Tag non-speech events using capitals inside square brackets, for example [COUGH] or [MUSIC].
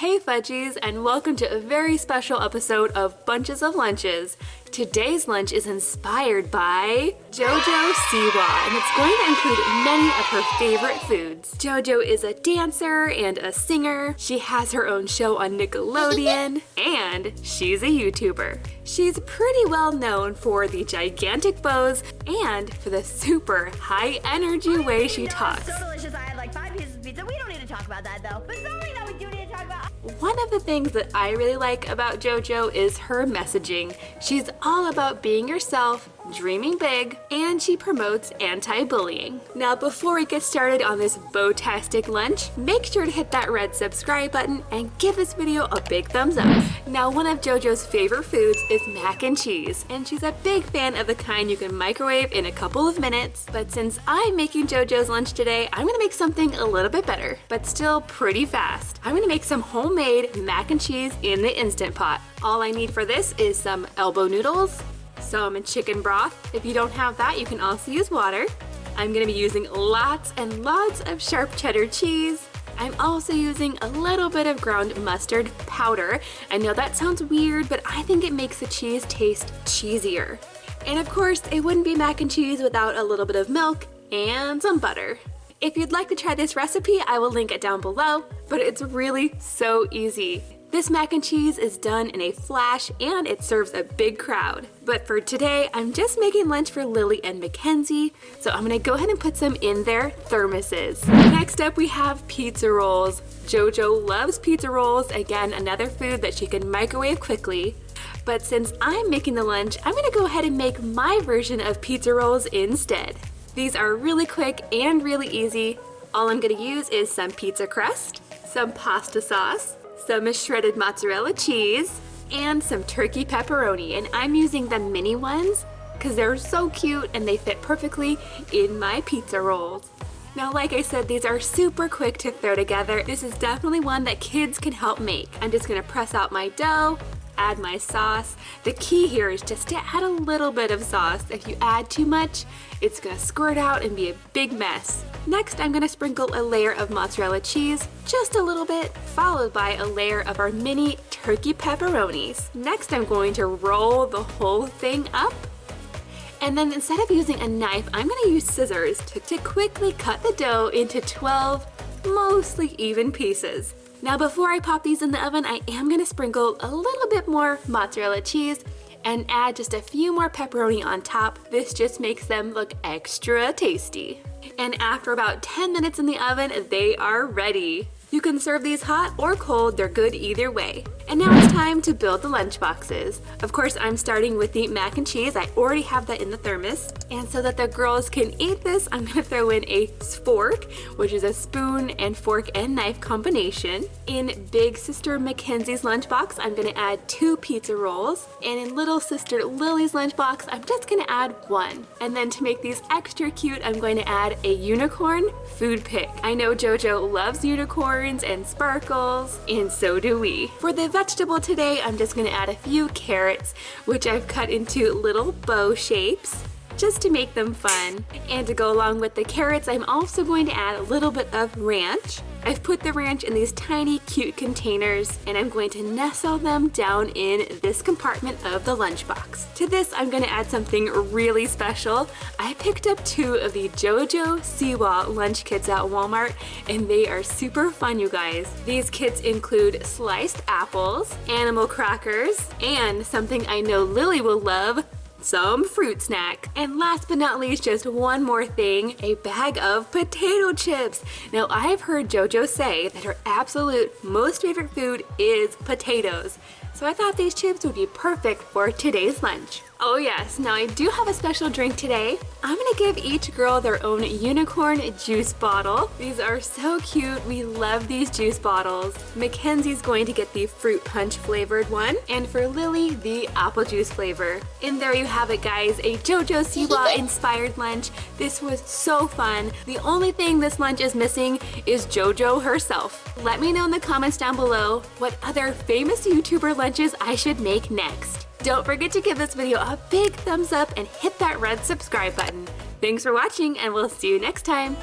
Hey Fudgies, and welcome to a very special episode of Bunches of Lunches. Today's lunch is inspired by JoJo Siwa, and it's going to include many of her favorite foods. JoJo is a dancer and a singer, she has her own show on Nickelodeon, and she's a YouTuber. She's pretty well known for the gigantic bows and for the super high energy way she talks. So delicious. I had like five pieces of pizza. We don't need to talk about that though. But something that we do One of the things that I really like about JoJo is her messaging. She's all about being yourself, dreaming big, and she promotes anti-bullying. Now before we get started on this bow-tastic lunch, make sure to hit that red subscribe button and give this video a big thumbs up. Now one of JoJo's favorite foods is mac and cheese, and she's a big fan of the kind you can microwave in a couple of minutes. But since I'm making JoJo's lunch today, I'm gonna make something a little bit better, but still pretty fast. I'm gonna make some homemade mac and cheese in the Instant Pot. All I need for this is some elbow noodles, some chicken broth. If you don't have that, you can also use water. I'm gonna be using lots and lots of sharp cheddar cheese. I'm also using a little bit of ground mustard powder. I know that sounds weird, but I think it makes the cheese taste cheesier. And of course, it wouldn't be mac and cheese without a little bit of milk and some butter. If you'd like to try this recipe, I will link it down below, but it's really so easy. This mac and cheese is done in a flash and it serves a big crowd. But for today, I'm just making lunch for Lily and Mackenzie, so I'm gonna go ahead and put some in their thermoses. Next up, we have pizza rolls. Jojo loves pizza rolls, again, another food that she can microwave quickly. But since I'm making the lunch, I'm gonna go ahead and make my version of pizza rolls instead. These are really quick and really easy. All I'm gonna use is some pizza crust, some pasta sauce, some shredded mozzarella cheese, and some turkey pepperoni. And I'm using the mini ones because they're so cute and they fit perfectly in my pizza rolls. Now, like I said, these are super quick to throw together. This is definitely one that kids can help make. I'm just gonna press out my dough, add my sauce. The key here is just to add a little bit of sauce. If you add too much, it's gonna squirt out and be a big mess. Next, I'm gonna sprinkle a layer of mozzarella cheese, just a little bit, followed by a layer of our mini turkey pepperonis. Next, I'm going to roll the whole thing up and then instead of using a knife, I'm gonna use scissors to, to, quickly cut the dough into 12 mostly even pieces. Now before I pop these in the oven, I am gonna sprinkle a little bit more mozzarella cheese and add just a few more pepperoni on top. This just makes them look extra tasty. And after about 10 minutes in the oven, they are ready. You can serve these hot or cold, they're good either way. And now it's time to build the lunch boxes. Of course, I'm starting with the mac and cheese. I already have that in the thermos. And so that the girls can eat this, I'm gonna [LAUGHS] throw in a fork, which is a spoon and fork and knife combination. In big sister Mackenzie's lunchbox, I'm gonna add two pizza rolls. And in little sister Lily's lunchbox, I'm just gonna add one. And then to make these extra cute, I'm going to add a unicorn food pick. I know Jojo loves unicorns and sparkles, and so do we. For the vegetable today, I'm just gonna add a few carrots, which I've cut into little bow shapes just to make them fun. And to go along with the carrots, I'm also going to add a little bit of ranch. I've put the ranch in these tiny cute containers and I'm going to nestle them down in this compartment of the lunchbox. To this, I'm gonna add something really special. I picked up two of the JoJo Siwa lunch kits at Walmart and they are super fun, you guys. These kits include sliced apples, animal crackers, and something I know Lily will love, some fruit snack. And last but not least, just one more thing, a bag of potato chips. Now I've heard JoJo say that her absolute most favorite food is potatoes. So I thought these chips would be perfect for today's lunch. Oh yes, now I do have a special drink today. I'm gonna give each girl their own unicorn juice bottle. These are so cute. We love these juice bottles. Mackenzie's going to get the fruit punch flavored one, and for Lily, the apple juice flavor. And there you have it guys, a JoJo Siwa [LAUGHS] inspired lunch. This was so fun. The only thing this lunch is missing is JoJo herself. Let me know in the comments down below what other famous YouTuber lunches I should make next. Don't forget to give this video a big thumbs up and hit that red subscribe button. Thanks for watching and we'll see you next time.